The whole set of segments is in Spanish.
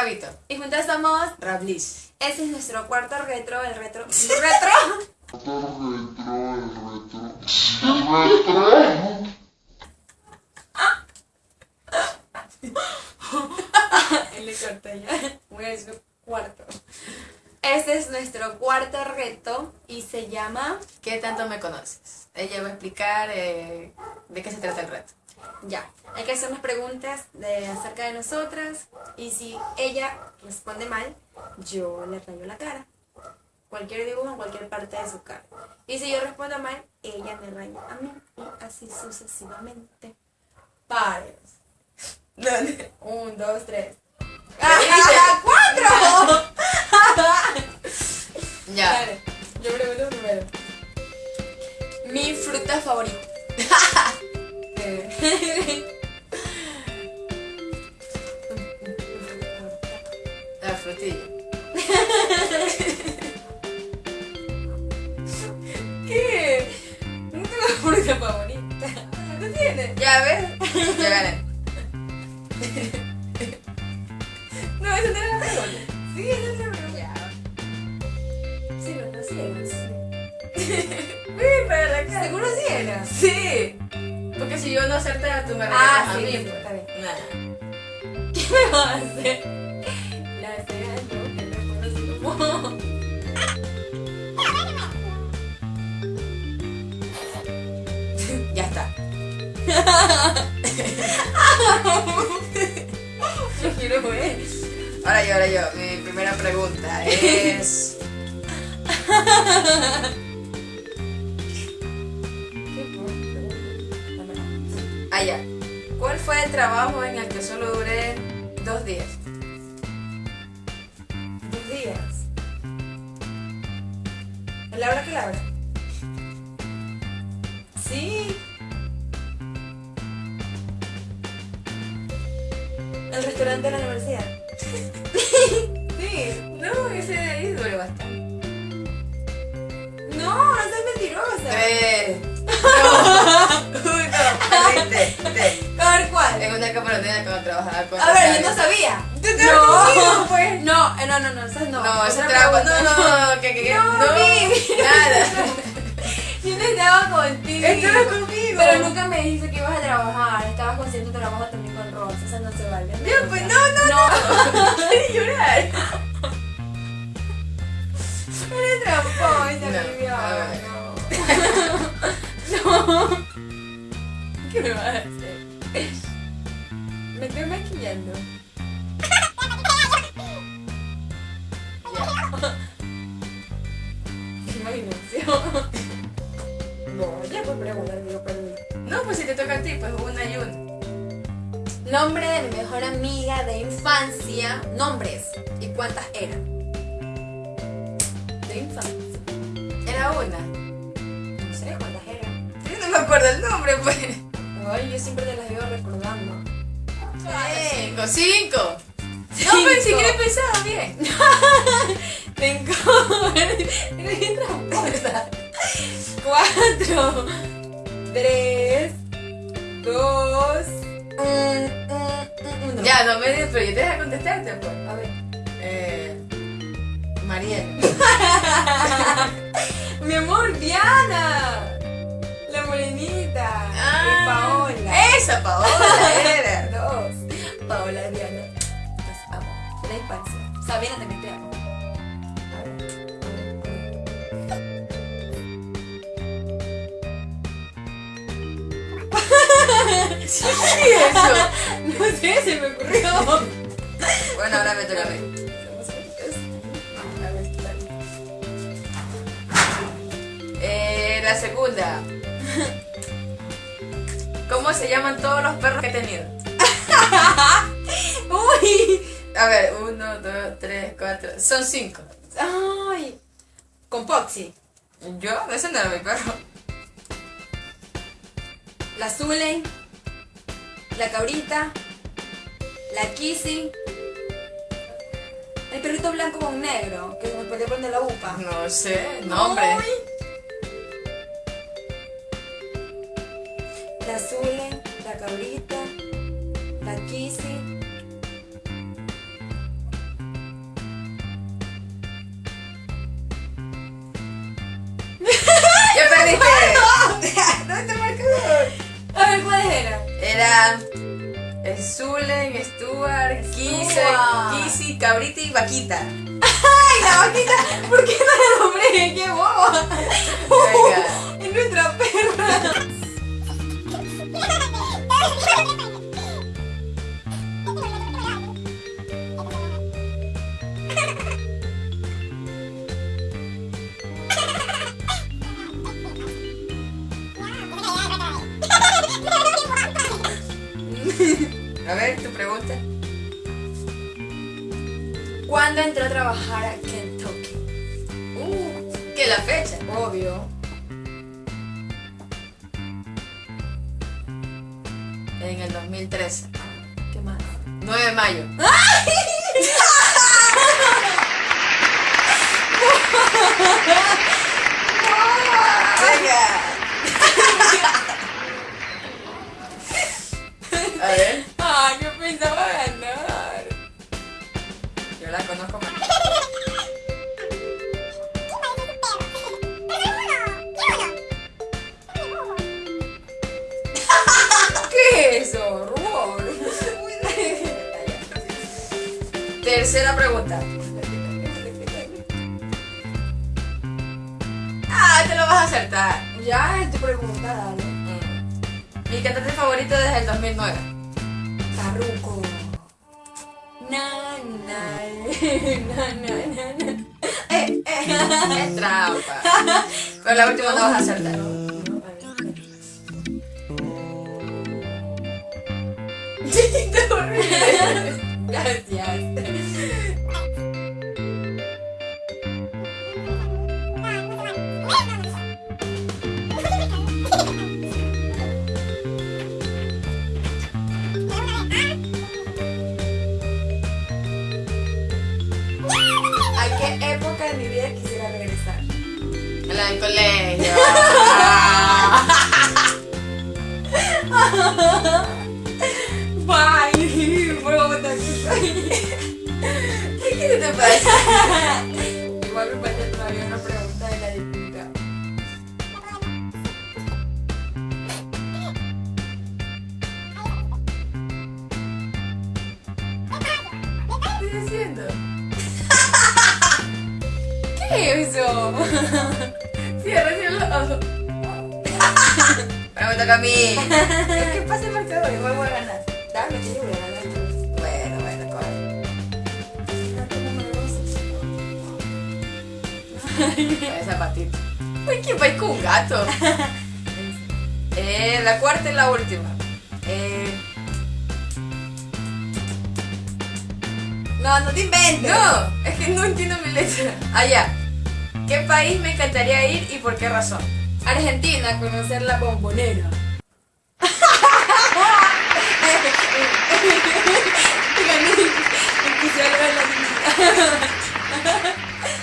Rabito. Y juntas somos. Rablis. Ese es nuestro cuarto retro, el retro. ¿Retro? Él le corta ya. Voy a decir cuarto. Este es nuestro cuarto reto y se llama. ¿Qué tanto me conoces? Ella va a explicar eh, de qué se trata el reto. Ya, hay que hacernos preguntas de, acerca de nosotras y si ella responde mal, yo le rayo la cara. Cualquier dibujo en cualquier parte de su cara. Y si yo respondo mal, ella me raya a mí y así sucesivamente. Pares. Un, dos, tres. ¡Ah, ¡Cuatro! Ya. Yo pregunto primero. Mi fruta favorita. La frutilla. ¿Qué? No tengo fruta favorita. ¿No tienes? Ya ves, ya gané. No, eso no era la pregunta. Sí, eso es la pregunta. Sí, ¿verdad? Sí era. Sí, pero la cara. ¿Seguro sí era? Sí. Porque si yo no acerté, tú me Ah, regalas a sí, mí. sí, pues. está bien. Nada. ¿Qué me vas a hacer? Ahora yo, ahora yo. Mi primera pregunta es. Ah, ya. ¿Cuál fue el trabajo en el que solo duré dos días? Dos días. Laura que Laura. Sí. El restaurante de la universidad. sí. No, ese de ahí duré bastante. No, no seas mentirosa. Dos. Uno. Perdiste. Te. A ver cuál. En una caparotina cuando trabajaba con A ver, yo no sabía. ¿Tú te conmigo, pues? No, eh, no, no, no, esas no. No, trabajo. pregunta. No, no, no, que, que. No, No, nada. Yo no estaba contigo. Estabas conmigo. Pero nunca me dijiste que ibas a trabajar. Estabas con cierto trabajo también con Rosa. Esa no se vale. Ya, pues, no, no, no. Quiero llorar. Eres tramposa, No, No. No. ¿Qué me vas a hacer? Me estoy maquillando. No, pues si te toca a ti, pues una y una. Nombre de mi mejor amiga de infancia. Nombres. ¿Y cuántas eran? De infancia. Era una. No sé cuántas eran. Yo no me acuerdo el nombre, pues. Ay, yo siempre te las iba recordando. Cinco, cinco. Cinco. No, pues ni siquiera he pensado bien. Cinco. Eres bien tramposa. Cuatro. Tres. Dos. Un, un, uno. Ya, no me digas, pero yo te dejo contestarte, pues. A ver. Eh. Mariel. Mi amor, Diana. La morenita. y Paola. Esa Paola era. Dos. Paola Diana. Las amo. La infancia. Sabina también te amo. Sí, eso. No sé, se me ocurrió. Bueno, ahora me toca a mí. Somos bonitas. A ver, dale. Eh, la segunda. ¿Cómo se llaman todos los perros que he tenido? Uy. A ver, uno, dos, tres, cuatro. Son cinco. Ay. Con Poxy. Yo, ese no era mi perro. La Zulen. La cabrita. La Kissy. El perrito blanco con negro. Que me podía poner la upa. No sé, nombre. La Zulen. La cabrita. Stuart. Kisi, Cabrita y Vaquita. ¡Ay, la vaquita! ¿Por qué no la nombré? ¡Qué boba! Venga. Es nuestra perra. A ver, tu pregunta. ¿Cuándo entró a trabajar a Kentucky? Uh, ¿qué la fecha? Obvio. En el 2013. ¿Qué más? 9 de mayo. Tercera pregunta. Ah, te lo vas a acertar. Ya es tu pregunta, dale. Mm. Mi cantante favorito desde el 2009. Farruko. Na, na, na, na, na. Eh, eh. Es trampa. Pero la última no vas a acertar. Gracias. Bye. Por favor, también. ¿Qué te pasa? Igual me todavía una pregunta de la diputada. ¿Qué estoy haciendo? ¿Qué es eso? Cierra, cierra los ojos. Ahora me toca a mí. Es que pasa el marcador, igual voy a ganar. Dame, que yo voy a ganar. Bueno, bueno. Esa patita. Uy, ¿quién va con un gato? Eh, la cuarta y la última. Eh, No, no te inventes. no, es que no entiendo mi letra. Ah, ya. ¿Qué país me encantaría ir y por qué razón? Argentina, conocer la bombonera.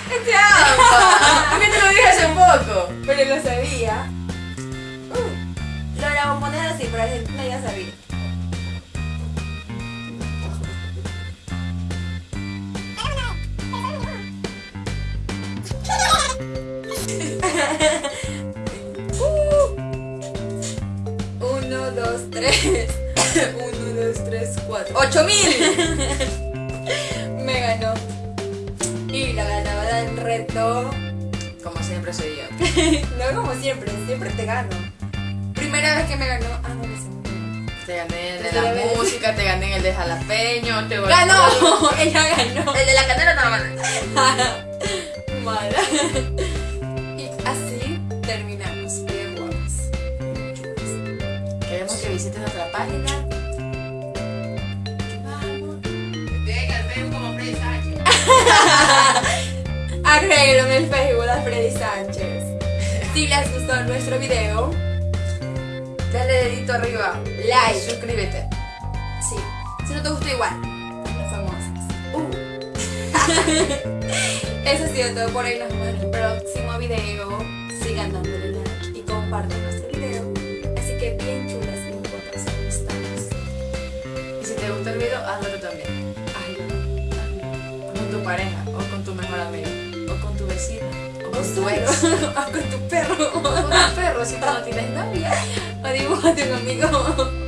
¡Qué trampa! ¿Por qué te lo dije hace poco? Pero lo sabía. Uh, lo de la bombonera sí, pero Argentina ya sabía. 1, 2, 3, 4. ¡8000! Me ganó. Y la ganadora del reto. Como siempre soy yo. no como siempre, siempre te gano. Primera vez que me ganó. Ah, no, la segunda. Te gané el de la vez? música, te gané en el de jalapeño, te ¡Ganó! Ella ganó. El de la canela no lo gané. Mala. Y así termina visites nuestra página. Vamos. Venga, el como Freddy Sánchez. Arréglame el Facebook a Freddy Sánchez. Si les gustó nuestro video, Dale dedito arriba. like. Suscríbete. Sí. Si no te gustó igual. Las famosas. Uh. Eso ha sido todo por hoy. Nos vemos en el próximo video. Sigan dándole like y compartan nuestro Video, hazlo tú también. Ay, Con tu pareja, o con tu mejor amigo, o con tu vecina, o con tu ex, o con tu perro. o con tu perro si tú no tienes novia. O dibújate un